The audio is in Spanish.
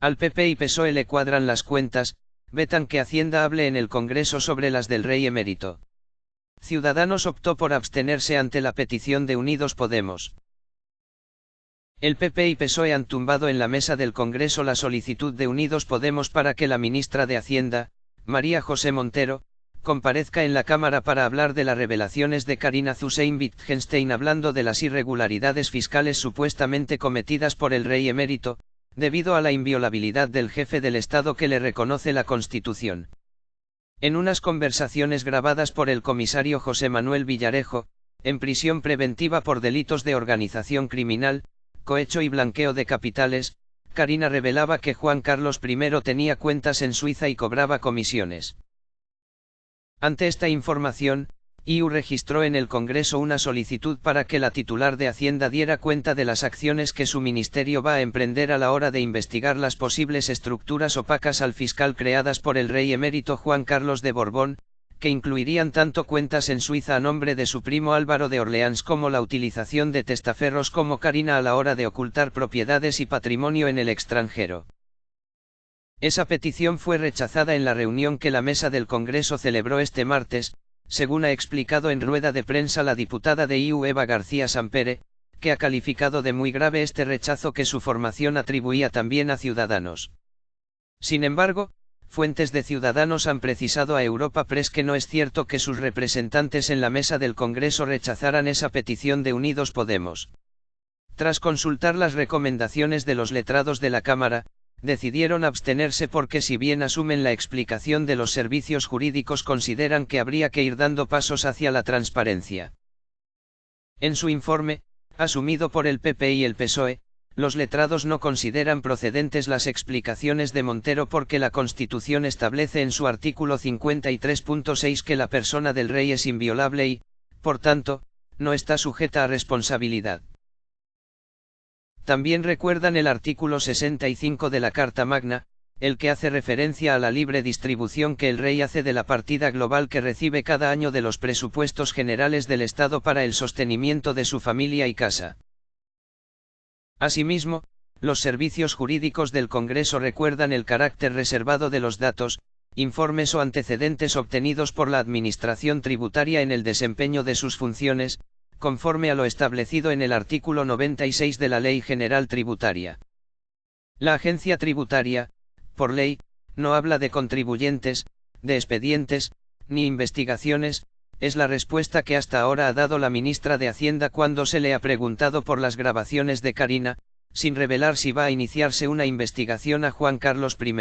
Al PP y PSOE le cuadran las cuentas, vetan que Hacienda hable en el Congreso sobre las del rey emérito. Ciudadanos optó por abstenerse ante la petición de Unidos Podemos. El PP y PSOE han tumbado en la mesa del Congreso la solicitud de Unidos Podemos para que la ministra de Hacienda, María José Montero, comparezca en la Cámara para hablar de las revelaciones de Karina Zusein Wittgenstein hablando de las irregularidades fiscales supuestamente cometidas por el rey emérito, debido a la inviolabilidad del jefe del Estado que le reconoce la Constitución. En unas conversaciones grabadas por el comisario José Manuel Villarejo, en prisión preventiva por delitos de organización criminal, cohecho y blanqueo de capitales, Karina revelaba que Juan Carlos I tenía cuentas en Suiza y cobraba comisiones. Ante esta información, IU registró en el Congreso una solicitud para que la titular de Hacienda diera cuenta de las acciones que su ministerio va a emprender a la hora de investigar las posibles estructuras opacas al fiscal creadas por el rey emérito Juan Carlos de Borbón, que incluirían tanto cuentas en Suiza a nombre de su primo Álvaro de Orleans como la utilización de testaferros como Karina a la hora de ocultar propiedades y patrimonio en el extranjero. Esa petición fue rechazada en la reunión que la mesa del Congreso celebró este martes, según ha explicado en rueda de prensa la diputada de IU Eva García Sampere, que ha calificado de muy grave este rechazo que su formación atribuía también a Ciudadanos. Sin embargo, fuentes de Ciudadanos han precisado a Europa Press que no es cierto que sus representantes en la mesa del Congreso rechazaran esa petición de Unidos Podemos. Tras consultar las recomendaciones de los letrados de la Cámara, decidieron abstenerse porque si bien asumen la explicación de los servicios jurídicos consideran que habría que ir dando pasos hacia la transparencia. En su informe, asumido por el PP y el PSOE, los letrados no consideran procedentes las explicaciones de Montero porque la Constitución establece en su artículo 53.6 que la persona del rey es inviolable y, por tanto, no está sujeta a responsabilidad. También recuerdan el artículo 65 de la Carta Magna, el que hace referencia a la libre distribución que el rey hace de la partida global que recibe cada año de los presupuestos generales del Estado para el sostenimiento de su familia y casa. Asimismo, los servicios jurídicos del Congreso recuerdan el carácter reservado de los datos, informes o antecedentes obtenidos por la Administración tributaria en el desempeño de sus funciones, conforme a lo establecido en el artículo 96 de la Ley General Tributaria. La agencia tributaria, por ley, no habla de contribuyentes, de expedientes, ni investigaciones, es la respuesta que hasta ahora ha dado la ministra de Hacienda cuando se le ha preguntado por las grabaciones de Karina, sin revelar si va a iniciarse una investigación a Juan Carlos I.